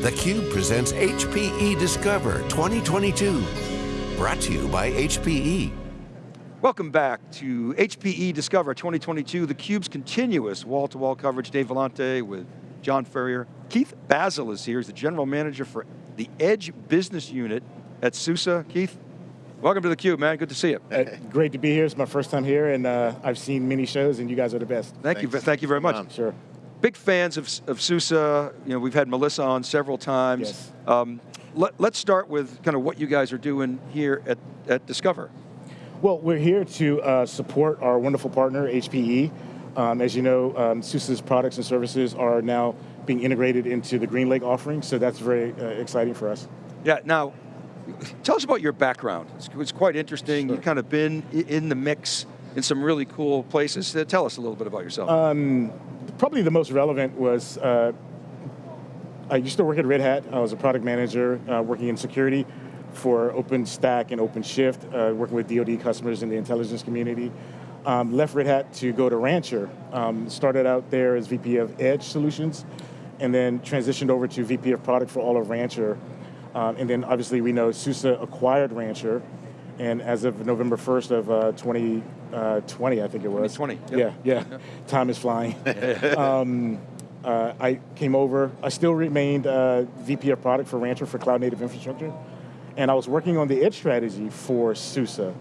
theCUBE presents HPE Discover 2022. Brought to you by HPE. Welcome back to HPE Discover 2022, theCUBE's continuous wall-to-wall -wall coverage. Dave Vellante with John Furrier. Keith Basil is here, he's the General Manager for the Edge Business Unit at SUSE. Keith, welcome to theCUBE, man, good to see you. Uh, great to be here, it's my first time here, and uh, I've seen many shows, and you guys are the best. Thank Thanks. you, thank you very much. Sure big fans of, of SUSE. You know, we've had Melissa on several times. Yes. Um, let, us start with kind of what you guys are doing here at, at Discover. Well, we're here to uh, support our wonderful partner, HPE. Um, as you know, um, SUSE's products and services are now being integrated into the GreenLake offering, so that's very uh, exciting for us. Yeah, now, tell us about your background. It's, it's quite interesting. Sure. You've kind of been in the mix in some really cool places. Uh, tell us a little bit about yourself. Um, probably the most relevant was, uh, I used to work at Red Hat. I was a product manager uh, working in security for OpenStack and OpenShift, uh, working with DoD customers in the intelligence community. Um, left Red Hat to go to Rancher. Um, started out there as VP of Edge Solutions, and then transitioned over to VP of Product for all of Rancher. Um, and then obviously we know SUSE acquired Rancher, and as of November 1st of uh, 2020, uh, I think it was. 2020. Yep. Yeah, yeah. Yep. Time is flying. um, uh, I came over, I still remained uh, VP of product for Rancher for cloud native infrastructure. And I was working on the edge strategy for SUSE.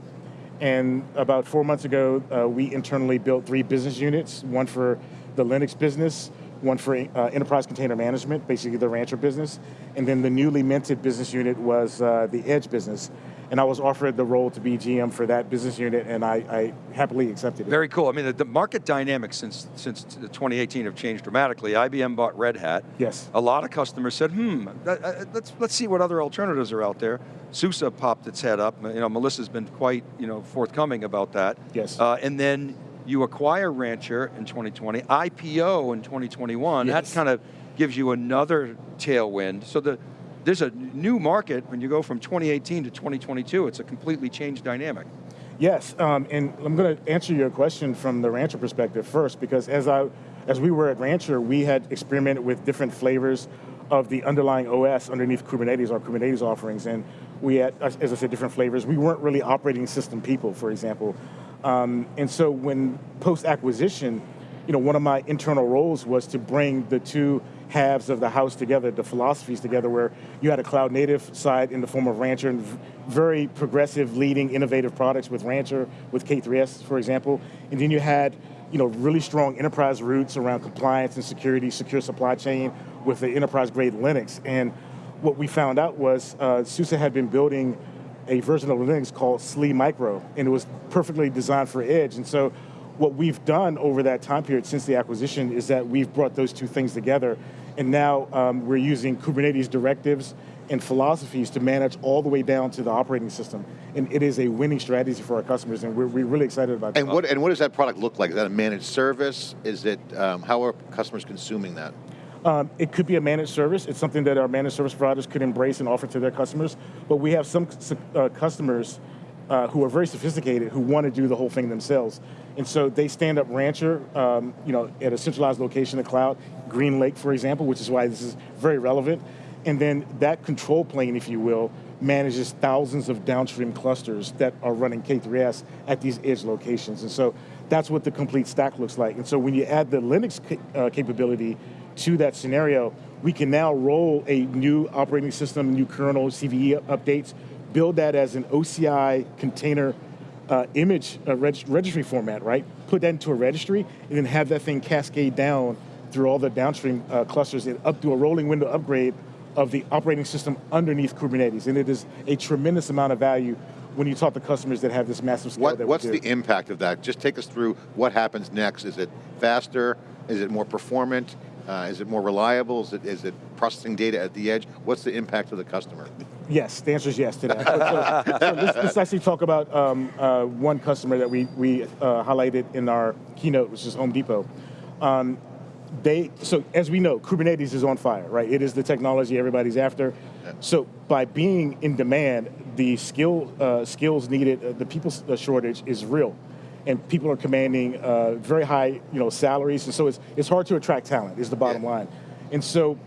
And about four months ago, uh, we internally built three business units, one for the Linux business, one for uh, enterprise container management, basically the Rancher business, and then the newly minted business unit was uh, the Edge business and I was offered the role to be GM for that business unit, and I, I happily accepted it. Very cool. I mean, the, the, market dynamics since since 2018 have changed dramatically. IBM bought Red Hat. Yes. A lot of customers said, hmm, let's let's see what other alternatives are out there. SUSE popped its head up. You know, Melissa's been quite you know forthcoming about that. Yes. Uh, and then you acquire Rancher in 2020, IPO in 2021. Yes. That kind of gives you another tailwind. So the there's a new market when you go from 2018 to 2022, it's a completely changed dynamic. Yes, um, and I'm going to answer your question from the Rancher perspective first, because as I, as we were at Rancher, we had experimented with different flavors of the underlying OS underneath Kubernetes, our Kubernetes offerings, and we had, as I said, different flavors. We weren't really operating system people, for example. Um, and so when post-acquisition, you know, one of my internal roles was to bring the two halves of the house together, the philosophies together, where you had a cloud native side in the form of Rancher and very progressive, leading, innovative products with Rancher, with K3S, for example. And then you had you know, really strong enterprise roots around compliance and security, secure supply chain with the enterprise grade Linux. And what we found out was uh, SUSE had been building a version of Linux called SLE Micro, and it was perfectly designed for edge. And so what we've done over that time period since the acquisition is that we've brought those two things together and now um, we're using Kubernetes directives and philosophies to manage all the way down to the operating system. And it is a winning strategy for our customers and we're, we're really excited about and What, and what does that product look like? Is that a managed service? Is it, um, how are customers consuming that? Um, it could be a managed service. It's something that our managed service providers could embrace and offer to their customers. But we have some uh, customers uh, who are very sophisticated who want to do the whole thing themselves. And so they stand up Rancher, um, you know, at a centralized location in the cloud, GreenLake, for example, which is why this is very relevant. And then that control plane, if you will, manages thousands of downstream clusters that are running K3S at these edge locations. And so that's what the complete stack looks like. And so when you add the Linux uh, capability to that scenario, we can now roll a new operating system, new kernel, CVE updates, build that as an OCI container uh, image uh, reg registry format, right? Put that into a registry and then have that thing cascade down through all the downstream uh, clusters and up to a rolling window upgrade of the operating system underneath Kubernetes. And it is a tremendous amount of value when you talk to customers that have this massive scale what, What's the impact of that? Just take us through what happens next. Is it faster? Is it more performant? Uh, is it more reliable? Is it, is it processing data at the edge? What's the impact to the customer? Yes, the answer is yes to that. so, so let's, let's, actually talk about um, uh, one customer that we, we uh, highlighted in our keynote, which is Home Depot. Um, they, so as we know, Kubernetes is on fire, right? It is the technology everybody's after. So by being in demand, the skill uh, skills needed, uh, the people uh, shortage is real and people are commanding uh, very high you know, salaries, and so it's, it's hard to attract talent, is the bottom yeah. line. And so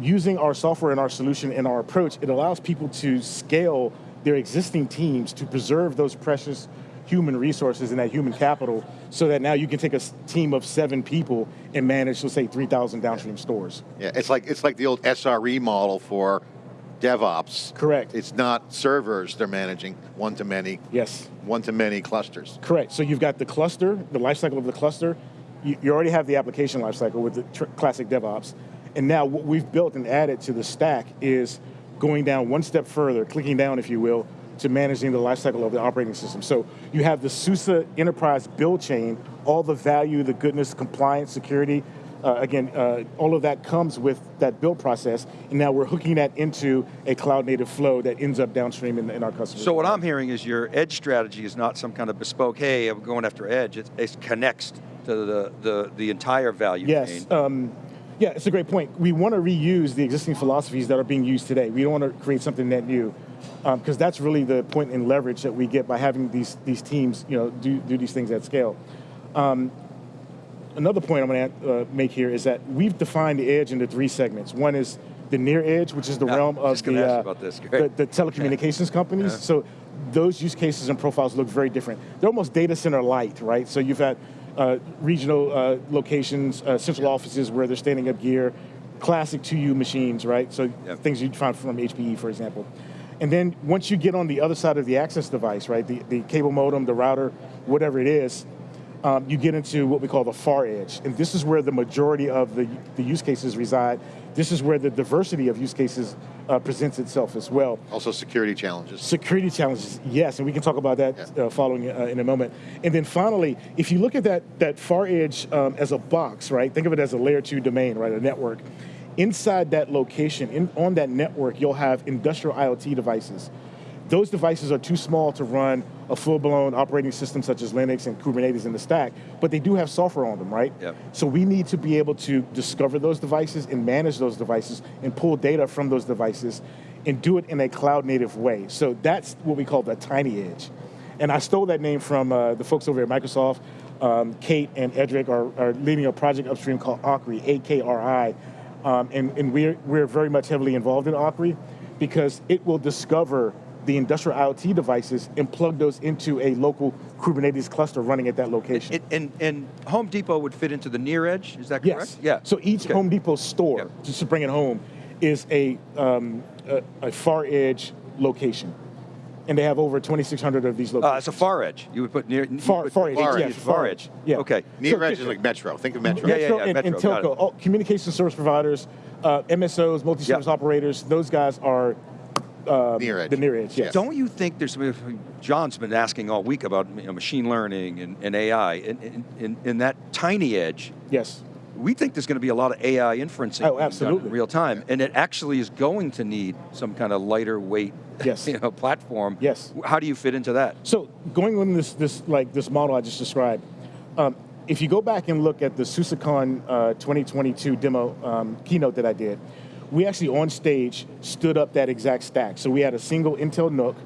using our software and our solution and our approach, it allows people to scale their existing teams to preserve those precious human resources and that human capital so that now you can take a team of seven people and manage, let's say, 3,000 downstream stores. Yeah, it's like, it's like the old SRE model for DevOps. Correct. It's not servers they're managing, one-to-many. Yes. One-to-many clusters. Correct, so you've got the cluster, the lifecycle of the cluster, you, you, already have the application lifecycle with the classic DevOps, and now what we've built and added to the stack is going down one step further, clicking down if you will, to managing the lifecycle of the operating system. So you have the SUSE enterprise build chain, all the value, the goodness, compliance, security, uh, again, uh, all of that comes with that build process, and now we're hooking that into a cloud native flow that ends up downstream in, in our customers. So what I'm hearing is your edge strategy is not some kind of bespoke, hey, I'm going after edge, it, it connects to the, the, the entire value yes. chain. Um, yeah, it's a great point. We want to reuse the existing philosophies that are being used today. We don't want to create something net new, because um, that's really the point in leverage that we get by having these, these teams you know, do, do these things at scale. Um, another point I'm going to uh, make here is that we've defined the edge into three segments. One is the near edge, which is the yeah, realm of the, uh, the, the, telecommunications companies. Yeah. So those use cases and profiles look very different. They're almost data center light, right? So you've had uh, regional uh, locations, uh, central offices where they're standing up gear, classic 2U machines, right? So things you'd find from HPE, for example. And then once you get on the other side of the access device, right, the, the cable modem, the router, whatever it is, um, you get into what we call the far edge. And this is where the majority of the, the use cases reside. This is where the diversity of use cases uh, presents itself as well. Also security challenges. Security challenges, yes, and we can talk about that yeah. uh, following uh, in a moment. And then finally, if you look at that, that far edge um, as a box, right, think of it as a layer two domain, right, a network. Inside that location, in, on that network, you'll have industrial IoT devices. Those devices are too small to run a full-blown operating system such as Linux and Kubernetes in the stack, but they do have software on them, right? Yep. So we need to be able to discover those devices and manage those devices and pull data from those devices and do it in a cloud native way. So that's what we call the tiny edge. And I stole that name from uh, the folks over at Microsoft. Um, Kate and Edric are, are, leading a project upstream called AKRI, A-K-R-I, um, and, and we're, we're very much heavily involved in AKRI because it will discover the industrial IoT devices and plug those into a local Kubernetes cluster running at that location. And, and, and Home Depot would fit into the near edge, is that correct? Yes. Yeah. So each okay. Home Depot store, just to bring it home, is a, um, a, a, far edge location. And they have over 2,600 of these locations. Uh, it's a far edge. You would put near far, put far edge. Far, yeah, edge. far edge. Yeah. Okay. Near so, edge is like Metro. Think of Metro. Yeah, yeah, yeah. And, Metro, and telco, all, communication service providers, uh, MSOs, multi-service yep. operators. Those guys are uh, near edge. The near edge, yes. Don't you think there's, John's been asking all week about you know, machine learning and, and AI, in, in, in, that tiny edge. Yes. We think there's going to be a lot of AI inferencing oh, absolutely. in real time, and it actually is going to need some kind of lighter weight yes. you know, platform. Yes. How do you fit into that? So going on this, this, like this model I just described, um, if you go back and look at the SUSECon uh, 2022 demo um, keynote that I did, we actually on stage stood up that exact stack. So we had a single Intel NUC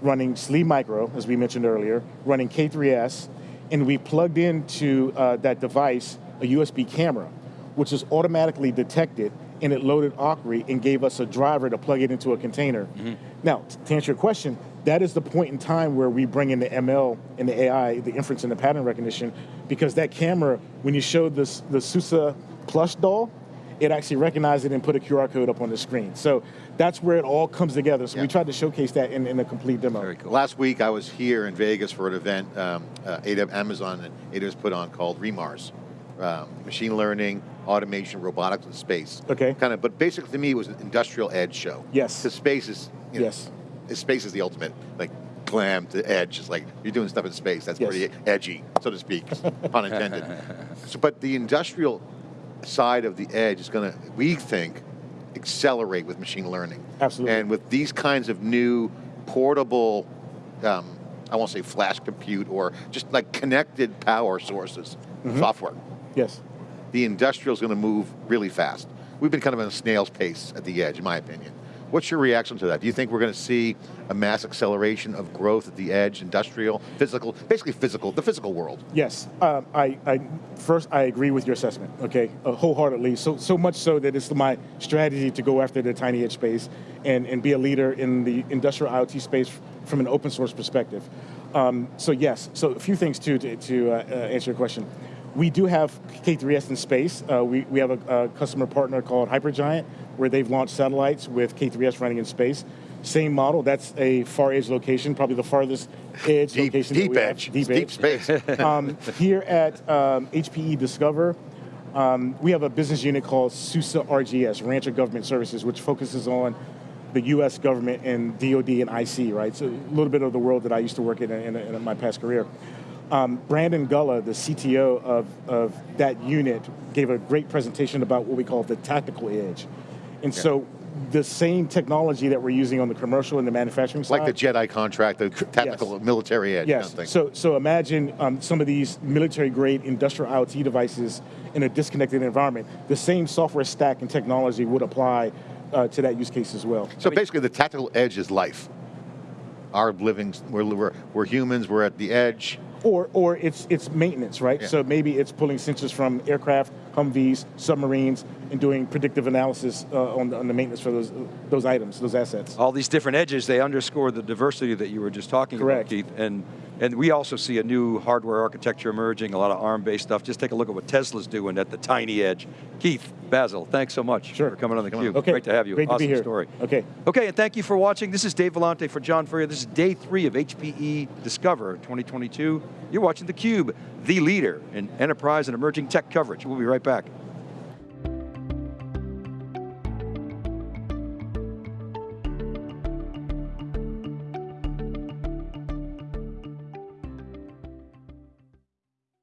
running SLE Micro, as we mentioned earlier, running K3S, and we plugged into uh, that device a USB camera, which is automatically detected, and it loaded AKRI and gave us a driver to plug it into a container. Mm -hmm. Now, to answer your question, that is the point in time where we bring in the ML and the AI, the inference and the pattern recognition, because that camera, when you showed this, the SUSE plush doll, it actually recognized it and put a QR code up on the screen. So that's where it all comes together. So yeah. we tried to showcase that in, in a complete demo. Very cool. Last week I was here in Vegas for an event um, uh, Amazon and AWS put on called REMARS. Um, machine learning, automation, robotics, and space. Okay. Kind of, but basically to me it was an industrial edge show. Yes. The space is, you know, yes. Space is the ultimate, like glam to edge. It's like you're doing stuff in space. That's yes. pretty edgy, so to speak, pun intended. So, but the industrial side of the edge is going to, we think, accelerate with machine learning. Absolutely. And with these kinds of new portable, um, I won't say flash compute or just like connected power sources, mm -hmm. software. Yes. The industrial is going to move really fast. We've been kind of in a snail's pace at the edge, in my opinion. What's your reaction to that? Do you think we're going to see a mass acceleration of growth at the edge, industrial, physical, basically physical, the physical world? Yes, um, I, I first I agree with your assessment. Okay, uh, wholeheartedly. So so much so that it's my strategy to go after the tiny edge space and and be a leader in the industrial IoT space from an open source perspective. Um, so yes, so a few things too to, to uh, uh, answer your question. We do have K3S in space. Uh, we, we have a, a customer partner called Hypergiant, where they've launched satellites with K3S running in space. Same model, that's a far edge location, probably the farthest edge Deep, location. deep we have. edge, Deep deep space. um, here at um, HPE Discover, um, we have a business unit called SUSE RGS, Rancher Government Services, which focuses on the U.S. government and DoD and IC, right? So a little bit of the world that I used to work in in, in my past career. Um, Brandon Gulla, the CTO of, of that unit, gave a great presentation about what we call the tactical edge. And so the same technology that we're using on the commercial and the manufacturing side. like the Jedi contract, the tactical military edge Yes. kind of. So, so imagine um, some of these military-grade industrial IoT devices in a disconnected environment. The same software stack and technology would apply uh, to that use case as well. So basically, the tactical edge is life. Our living, we're, we're, we're humans, we're at the edge. Or, or it's it's maintenance, right? Yeah. So maybe it's pulling sensors from aircraft, Humvees, submarines, and doing predictive analysis uh, on, the, on the maintenance for those those items, those assets. All these different edges, they underscore the diversity that you were just talking Correct. about, Keith. And, and we also see a new hardware architecture emerging, a lot of ARM-based stuff. Just take a look at what Tesla's doing at the tiny edge. Keith, Basil, thanks so much Sure. for coming on theCUBE. Okay. Great to have you. Great to be here. story. Okay. Okay, and thank you for watching. This is Dave Vellante for John Furrier. This is day three of HPE Discover 2022. You're watching theCUBE, the leader in enterprise and emerging tech coverage. We'll be right back.